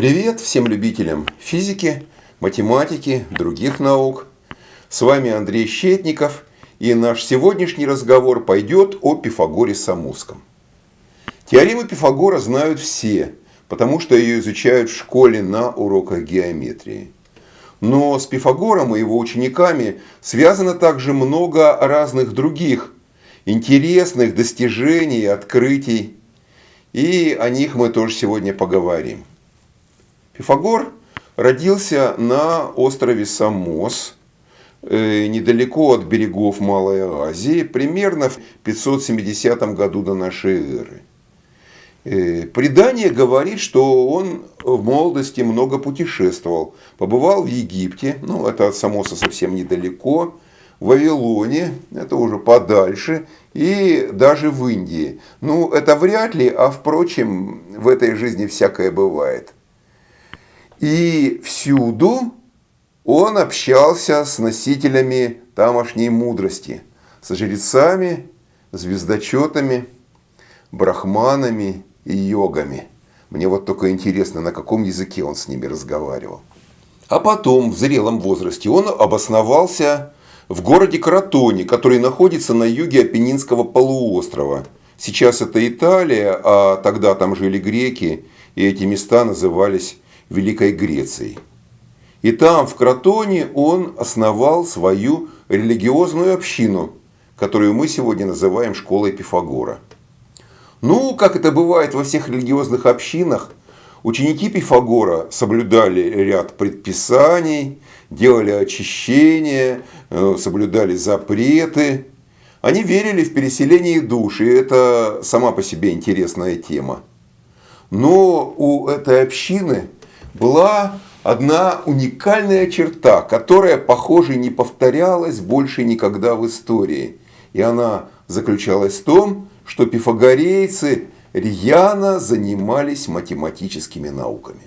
Привет всем любителям физики, математики, других наук. С вами Андрей Щетников, и наш сегодняшний разговор пойдет о Пифагоре Самусском. Теорему Пифагора знают все, потому что ее изучают в школе на уроках геометрии. Но с Пифагором и его учениками связано также много разных других интересных достижений, открытий. И о них мы тоже сегодня поговорим. Пифагор родился на острове Самос, э, недалеко от берегов Малой Азии, примерно в 570 году до нашей эры. Э, предание говорит, что он в молодости много путешествовал. Побывал в Египте, ну это от Самоса совсем недалеко, в Вавилоне, это уже подальше, и даже в Индии. Ну это вряд ли, а впрочем, в этой жизни всякое бывает. И всюду он общался с носителями тамошней мудрости, с жрецами, звездочетами, брахманами и йогами. Мне вот только интересно, на каком языке он с ними разговаривал. А потом, в зрелом возрасте, он обосновался в городе Кротоне, который находится на юге Апеннинского полуострова. Сейчас это Италия, а тогда там жили греки, и эти места назывались Великой Грецией. И там, в Кротоне, он основал свою религиозную общину, которую мы сегодня называем школой Пифагора. Ну, как это бывает во всех религиозных общинах, ученики Пифагора соблюдали ряд предписаний, делали очищения, э, соблюдали запреты. Они верили в переселение душ, и это сама по себе интересная тема. Но у этой общины была одна уникальная черта, которая, похоже, не повторялась больше никогда в истории. И она заключалась в том, что пифагорейцы рьяно занимались математическими науками.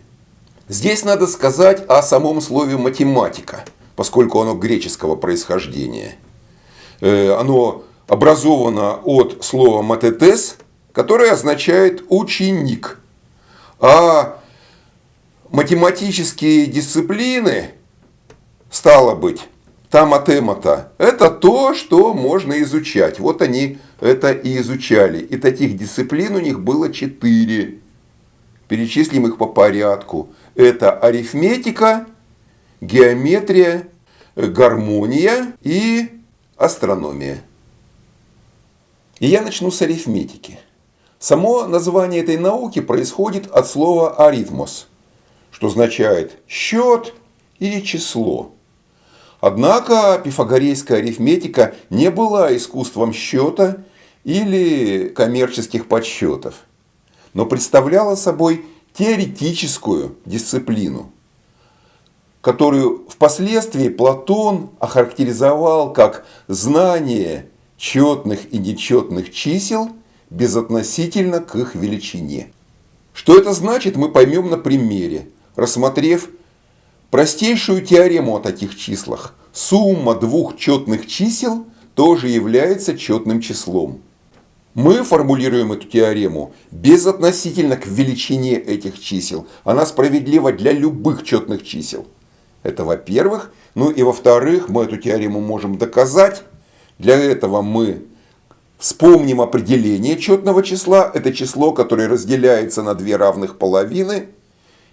Здесь надо сказать о самом слове математика, поскольку оно греческого происхождения. Э, оно образовано от слова матетес, которое означает ученик. А математические дисциплины, стало быть, таматемата, это то, что можно изучать. Вот они это и изучали. И таких дисциплин у них было четыре. Перечислим их по порядку. Это арифметика, геометрия, гармония и астрономия. И я начну с арифметики. Само название этой науки происходит от слова арифмос, что означает счет или число. Однако пифагорейская арифметика не была искусством счета или коммерческих подсчетов, но представляла собой теоретическую дисциплину, которую впоследствии Платон охарактеризовал как знание четных и нечетных чисел безотносительно к их величине. Что это значит, мы поймем на примере, рассмотрев Простейшую теорему о таких числах. Сумма двух четных чисел тоже является четным числом. Мы формулируем эту теорему безотносительно к величине этих чисел. Она справедлива для любых четных чисел. Это во-первых. Ну и во-вторых, мы эту теорему можем доказать. Для этого мы вспомним определение четного числа. Это число, которое разделяется на две равных половины.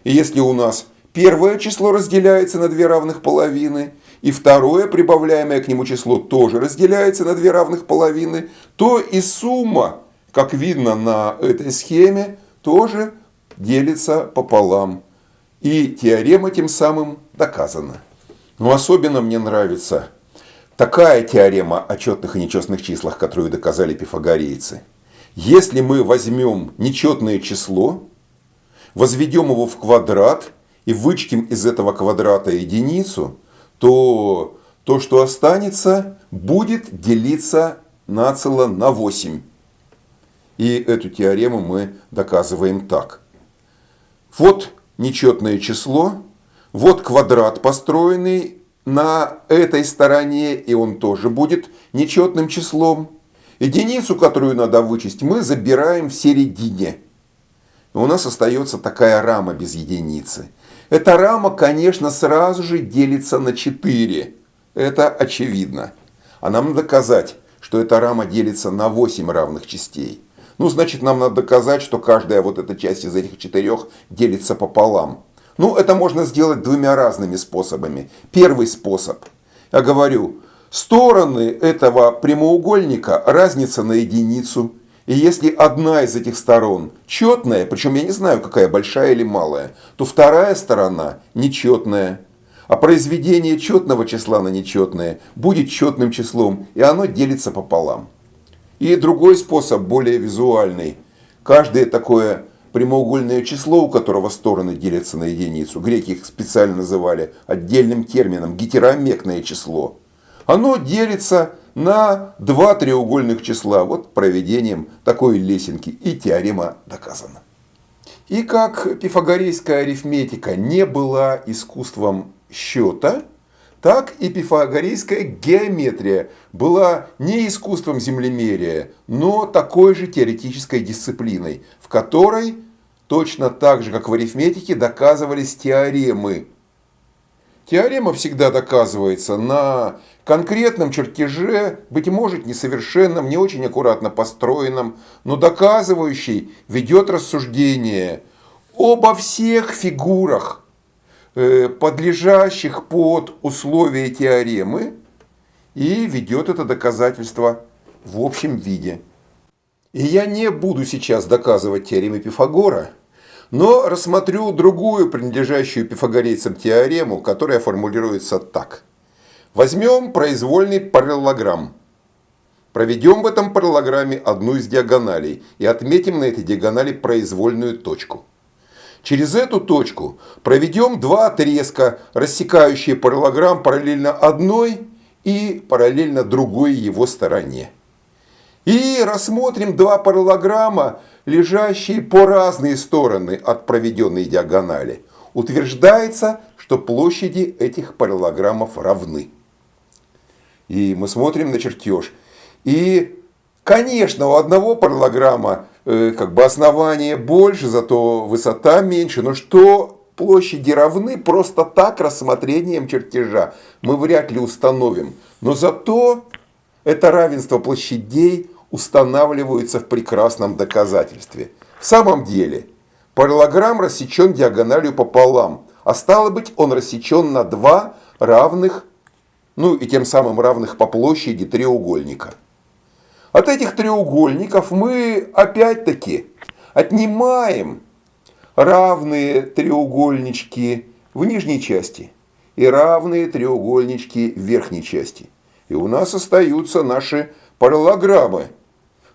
И если у нас Первое число разделяется на две равных половины, и второе, прибавляемое к нему число, тоже разделяется на две равных половины, то и сумма, как видно на этой схеме, тоже делится пополам. И теорема тем самым доказана. Но особенно мне нравится такая теорема о четных и нечетных числах, которую доказали пифагорейцы. Если мы возьмем нечетное число, возведем его в квадрат – и вычтем из этого квадрата единицу, то то, что останется, будет делиться нацело на 8. И эту теорему мы доказываем так. Вот нечетное число, вот квадрат, построенный на этой стороне, и он тоже будет нечетным числом. Единицу, которую надо вычесть, мы забираем в середине. У нас остается такая рама без единицы. Эта рама, конечно, сразу же делится на 4. Это очевидно. А нам надо доказать, что эта рама делится на 8 равных частей. Ну, значит, нам надо доказать, что каждая вот эта часть из этих четырех делится пополам. Ну, это можно сделать двумя разными способами. Первый способ. Я говорю, стороны этого прямоугольника разница на единицу. И если одна из этих сторон четная, причем я не знаю, какая большая или малая, то вторая сторона нечетная. А произведение четного числа на нечетное будет четным числом, и оно делится пополам. И другой способ, более визуальный. Каждое такое прямоугольное число, у которого стороны делятся на единицу, греки их специально называли отдельным термином гетеромекное число, оно делится на два треугольных числа. Вот проведением такой лесенки и теорема доказана. И как пифагорейская арифметика не была искусством счета, так и пифагорейская геометрия была не искусством землемерия, но такой же теоретической дисциплиной, в которой точно так же, как в арифметике, доказывались теоремы. Теорема всегда доказывается на конкретном чертеже, быть может несовершенном, не очень аккуратно построенном, но доказывающий ведет рассуждение обо всех фигурах, Э, подлежащих под условия теоремы и ведет это доказательство в общем виде. И я не буду сейчас доказывать теоремы Пифагора, но рассмотрю другую, принадлежащую пифагорейцам теорему, которая формулируется так. Возьмем произвольный параллелограмм. Проведем в этом параллелограмме одну из диагоналей и отметим на этой диагонали произвольную точку. Через эту точку проведем два отрезка, рассекающие параллелограмм параллельно одной и параллельно другой его стороне. И рассмотрим два параллелограмма, лежащие по разные стороны от проведенной диагонали. Утверждается, что площади этих параллелограммов равны. И мы смотрим на чертеж. И, конечно, у одного параллелограмма Э, как бы основание больше, зато высота меньше. Но что площади равны просто так рассмотрением чертежа мы вряд ли установим. Но зато это равенство площадей устанавливается в прекрасном доказательстве. В самом деле, параллограмм рассечен диагональю пополам, а стало быть он рассечен на два равных, ну и тем самым равных по площади треугольника. От этих треугольников мы опять-таки отнимаем равные треугольнички в нижней части и равные треугольнички в верхней части. И у нас остаются наши параллограммы.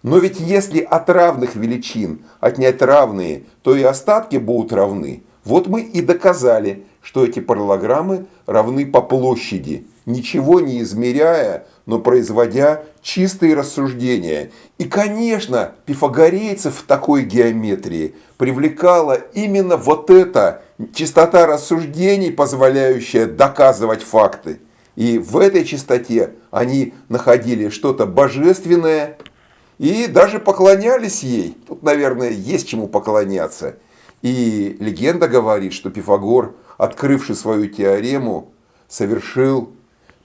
Но ведь если от равных величин отнять равные, то и остатки будут равны. Вот мы и доказали, что эти параллограммы равны по площади, ничего не измеряя, но производя чистые рассуждения. И, конечно, пифагорейцев в такой геометрии привлекала именно вот эта чистота рассуждений, позволяющая доказывать факты. И в этой чистоте они находили что-то божественное и даже поклонялись ей. Тут, наверное, есть чему поклоняться. И легенда говорит, что Пифагор, открывший свою теорему, совершил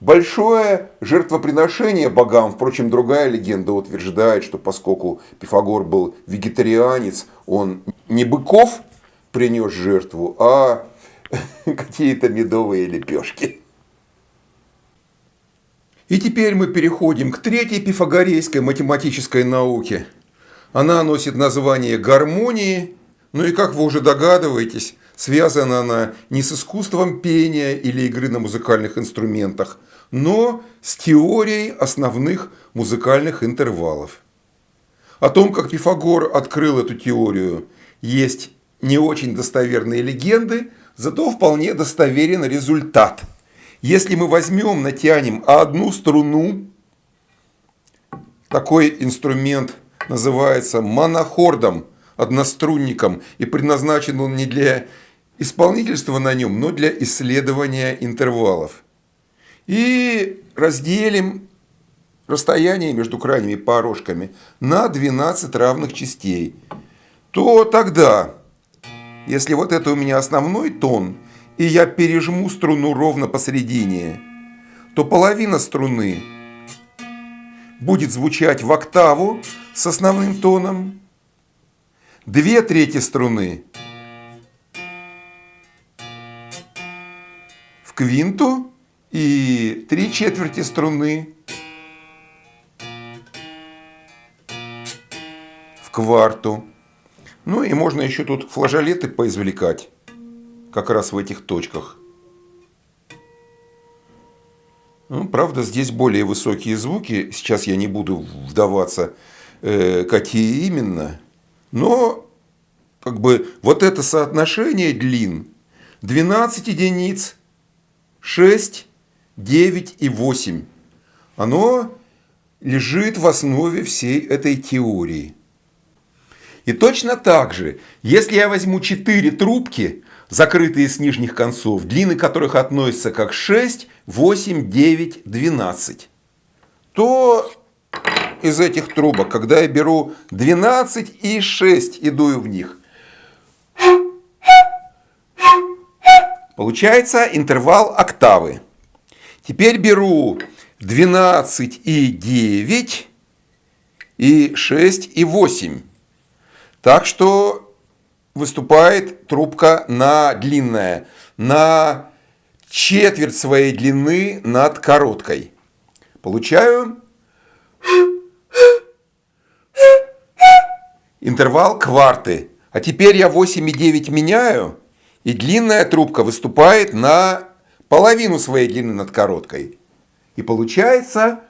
Большое жертвоприношение богам, впрочем, другая легенда утверждает, что поскольку Пифагор был вегетарианец, он не быков принес жертву, а какие-то медовые лепешки. И теперь мы переходим к третьей пифагорейской математической науке. Она носит название гармонии, ну и как вы уже догадываетесь, связана она не с искусством пения или игры на музыкальных инструментах – но с теорией основных музыкальных интервалов. О том, как Пифагор открыл эту теорию, есть не очень достоверные легенды, зато вполне достоверен результат. Если мы возьмем, натянем одну струну, такой инструмент называется монохордом, однострунником, и предназначен он не для исполнительства на нем, но для исследования интервалов. И разделим расстояние между крайними порожками на 12 равных частей, то тогда если вот это у меня основной тон, и я пережму струну ровно посередине, то половина струны будет звучать в октаву с основным тоном, две трети струны в квинту и три четверти струны в кварту. Ну и можно еще тут флажолеты поизвлекать, как раз в этих точках. Ну, правда, здесь более высокие звуки. Сейчас я не буду вдаваться, э, какие именно. Но как бы вот это соотношение длин 12 единиц, 6, 9 и 8. Оно лежит в основе всей этой теории. И точно так же, если я возьму 4 трубки, закрытые с нижних концов, длины которых относятся как 6, 8, 9, 12, то из этих трубок, когда я беру 12 и 6 и дую в них, получается интервал октавы. Теперь беру 12 и 9 и 6 и 8. Так что выступает трубка на длинная, на четверть своей длины над короткой. Получаю интервал кварты. А теперь я 8,9 меняю, и длинная трубка выступает на половину своей длины над короткой. И получается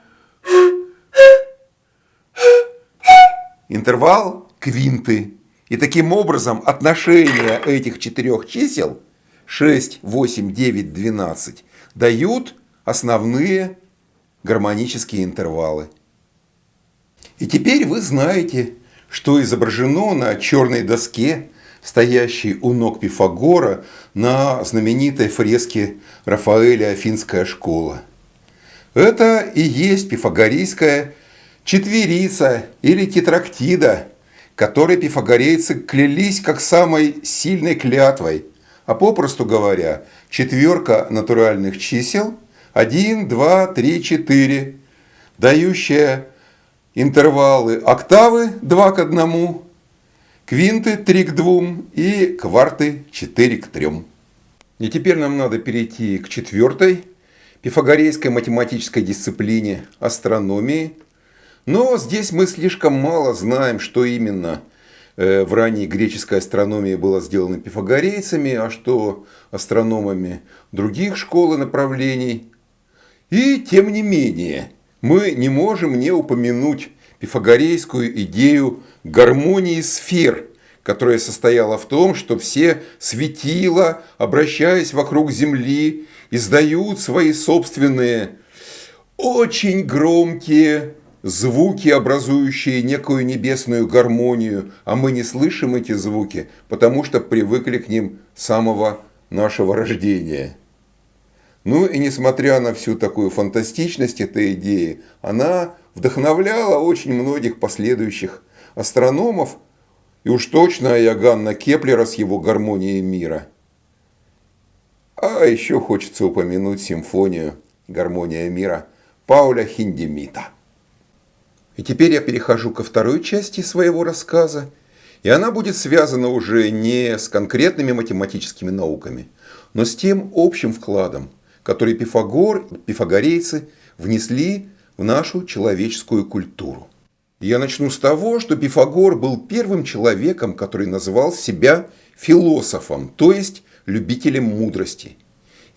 интервал квинты. И таким образом отношение этих четырех чисел 6, 8, 9, 12 дают основные гармонические интервалы. И теперь вы знаете, что изображено на черной доске, стоящей у ног Пифагора на знаменитой фреске Рафаэля «Афинская школа». Это и есть пифагорейская четверица или тетрактида, которой пифагорейцы клялись как самой сильной клятвой, а попросту говоря, четверка натуральных чисел 1, 2, 3, 4, дающая интервалы октавы 2 к 1, квинты 3 к 2 и кварты 4 к 3. И теперь нам надо перейти к четвертой пифагорейской математической дисциплине астрономии – но здесь мы слишком мало знаем, что именно э, в ранней греческой астрономии было сделано пифагорейцами, а что астрономами других школ и направлений. И тем не менее, мы не можем не упомянуть пифагорейскую идею гармонии сфер, которая состояла в том, что все светила, обращаясь вокруг Земли, издают свои собственные очень громкие звуки, образующие некую небесную гармонию, а мы не слышим эти звуки, потому что привыкли к ним с самого нашего рождения. Ну и несмотря на всю такую фантастичность этой идеи, она вдохновляла очень многих последующих астрономов, и уж точно Иоганна Кеплера с его гармонией мира. А еще хочется упомянуть симфонию «Гармония мира» Пауля Хиндемита. И теперь я перехожу ко второй части своего рассказа, и она будет связана уже не с конкретными математическими науками, но с тем общим вкладом, который Пифагор пифагорейцы внесли в нашу человеческую культуру. Я начну с того, что Пифагор был первым человеком, который называл себя философом, то есть любителем мудрости.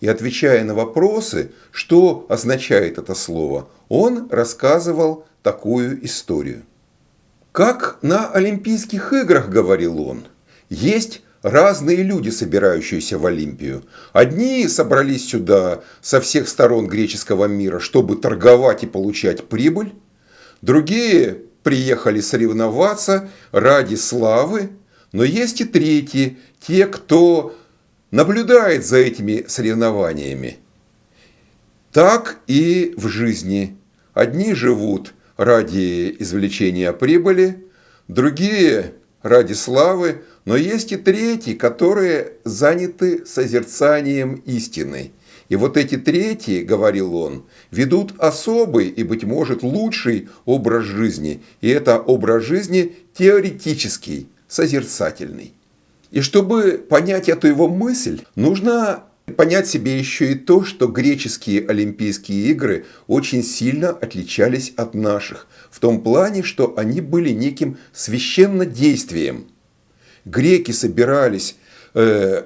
И отвечая на вопросы, что означает это слово, он рассказывал такую историю. Как на Олимпийских играх, говорил он, есть разные люди, собирающиеся в Олимпию. Одни собрались сюда со всех сторон греческого мира, чтобы торговать и получать прибыль. Другие приехали соревноваться ради славы. Но есть и третьи, те, кто наблюдает за этими соревнованиями. Так и в жизни. Одни живут ради извлечения прибыли, другие ради славы, но есть и третьи, которые заняты созерцанием истины. И вот эти третьи, говорил он, ведут особый и, быть может, лучший образ жизни. И это образ жизни теоретический, созерцательный. И чтобы понять эту его мысль, нужно понять себе еще и то, что греческие Олимпийские игры очень сильно отличались от наших, в том плане, что они были неким священнодействием. Греки собирались э,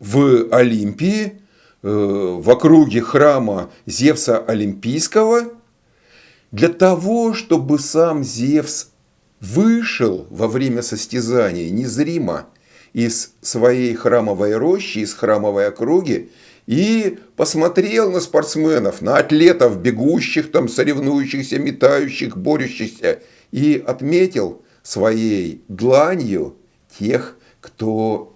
в Олимпии, э, в округе храма Зевса Олимпийского, для того, чтобы сам Зевс вышел во время состязания незримо из своей храмовой рощи, из храмовой округи, и посмотрел на спортсменов, на атлетов, бегущих, там, соревнующихся, метающих, борющихся, и отметил своей дланью тех, кто,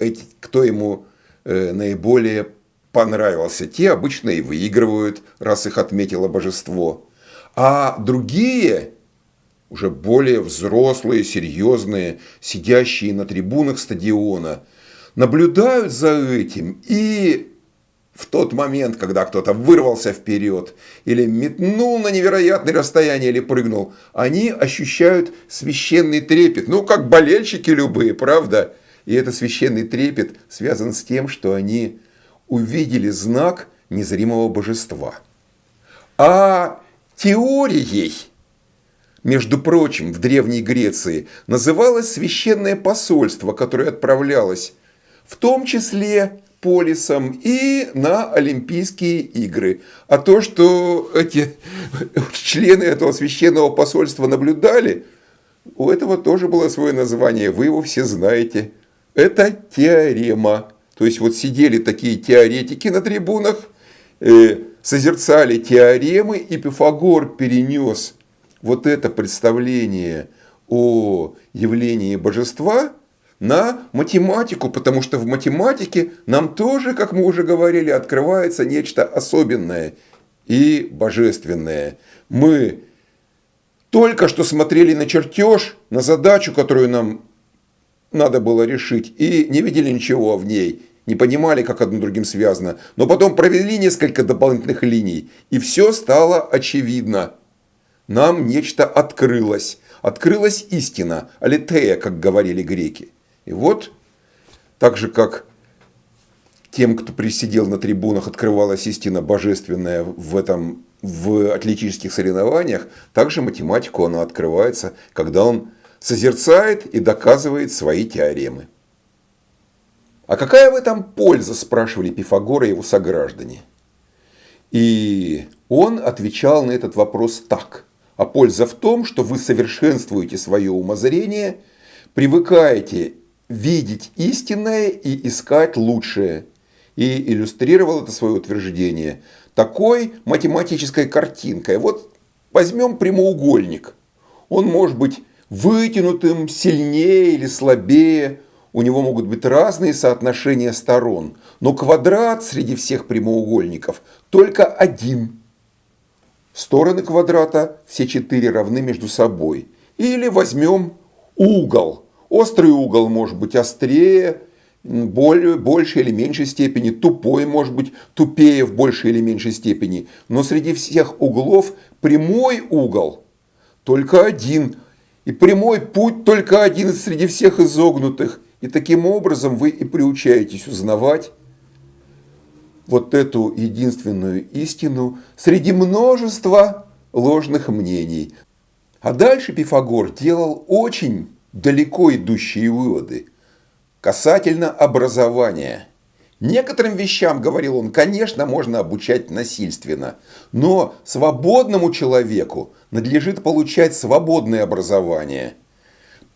эти, кто ему э, наиболее понравился. Те обычно и выигрывают, раз их отметило божество. А другие уже более взрослые, серьезные, сидящие на трибунах стадиона, наблюдают за этим и в тот момент, когда кто-то вырвался вперед или метнул на невероятное расстояние или прыгнул, они ощущают священный трепет. Ну, как болельщики любые, правда? И этот священный трепет связан с тем, что они увидели знак незримого божества. А теорией – между прочим, в Древней Греции называлось священное посольство, которое отправлялось в том числе полисом и на Олимпийские игры. А то, что эти члены этого священного посольства наблюдали, у этого тоже было свое название, вы его все знаете. Это теорема. То есть вот сидели такие теоретики на трибунах, э, созерцали теоремы, и Пифагор перенес вот это представление о явлении божества на математику, потому что в математике нам тоже, как мы уже говорили, открывается нечто особенное и божественное. Мы только что смотрели на чертеж, на задачу, которую нам надо было решить, и не видели ничего в ней, не понимали, как одно другим связано. Но потом провели несколько дополнительных линий, и все стало очевидно нам нечто открылось. Открылась истина, алитея, как говорили греки. И вот, так же как тем, кто присидел на трибунах, открывалась истина божественная в этом в атлетических соревнованиях, также математику она открывается, когда он созерцает и доказывает свои теоремы. А какая в этом польза, спрашивали Пифагора и его сограждане. И он отвечал на этот вопрос так – а польза в том, что вы совершенствуете свое умозрение, привыкаете видеть истинное и искать лучшее. И иллюстрировал это свое утверждение такой математической картинкой. Вот возьмем прямоугольник. Он может быть вытянутым, сильнее или слабее. У него могут быть разные соотношения сторон. Но квадрат среди всех прямоугольников только один – Стороны квадрата все четыре равны между собой. Или возьмем угол. Острый угол может быть острее, более, большей или меньшей степени, тупой может быть тупее в большей или меньшей степени. Но среди всех углов прямой угол только один. И прямой путь только один среди всех изогнутых. И таким образом вы и приучаетесь узнавать вот эту единственную истину среди множества ложных мнений. А дальше Пифагор делал очень далеко идущие выводы касательно образования. Некоторым вещам, говорил он, конечно, можно обучать насильственно, но свободному человеку надлежит получать свободное образование –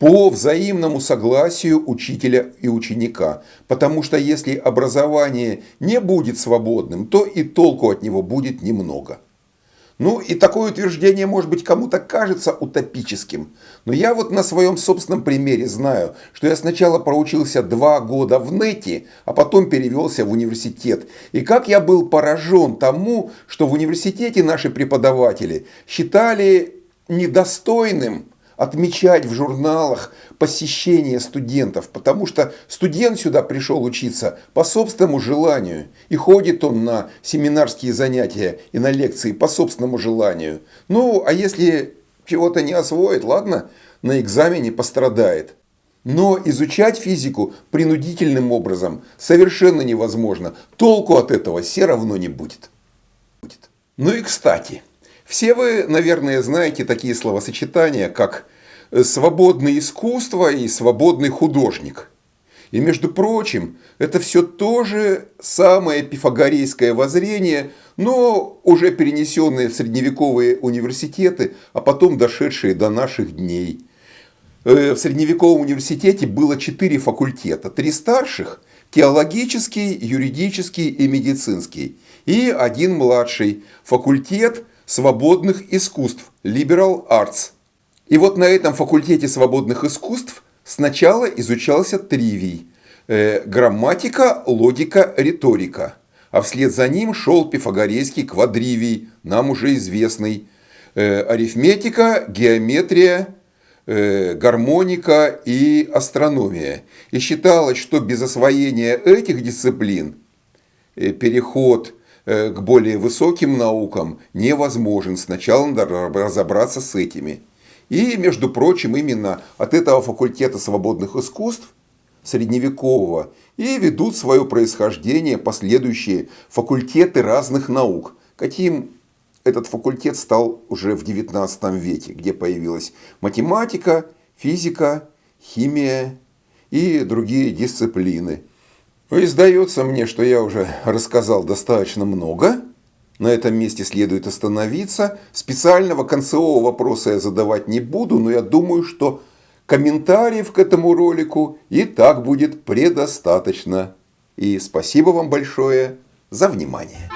по взаимному согласию учителя и ученика. Потому что если образование не будет свободным, то и толку от него будет немного. Ну и такое утверждение, может быть, кому-то кажется утопическим. Но я вот на своем собственном примере знаю, что я сначала проучился два года в НЭТе, а потом перевелся в университет. И как я был поражен тому, что в университете наши преподаватели считали недостойным отмечать в журналах посещение студентов, потому что студент сюда пришел учиться по собственному желанию. И ходит он на семинарские занятия и на лекции по собственному желанию. Ну, а если чего-то не освоит, ладно, на экзамене пострадает. Но изучать физику принудительным образом совершенно невозможно. Толку от этого все равно не будет. Ну и кстати, все вы, наверное, знаете такие словосочетания, как свободное искусство и свободный художник. И между прочим, это все тоже самое пифагорейское воззрение, но уже перенесенное в средневековые университеты, а потом дошедшие до наших дней. Э, в средневековом университете было четыре факультета. Три старших – теологический, юридический и медицинский. И один младший – факультет свободных искусств – liberal arts. И вот на этом факультете свободных искусств сначала изучался тривий э, – грамматика, логика, риторика. А вслед за ним шел пифагорейский квадривий, нам уже известный. Э, арифметика, геометрия, Э, гармоника и астрономия. И считалось, что без освоения этих дисциплин э, переход к более высоким наукам невозможен. Сначала надо разобраться с этими. И, между прочим, именно от этого факультета свободных искусств средневекового и ведут свое происхождение последующие факультеты разных наук, каким этот факультет стал уже в XIX веке, где появилась математика, физика, химия и другие дисциплины. И сдается мне, что я уже рассказал достаточно много. На этом месте следует остановиться. Специального концевого вопроса я задавать не буду, но я думаю, что комментариев к этому ролику и так будет предостаточно. И спасибо вам большое за внимание.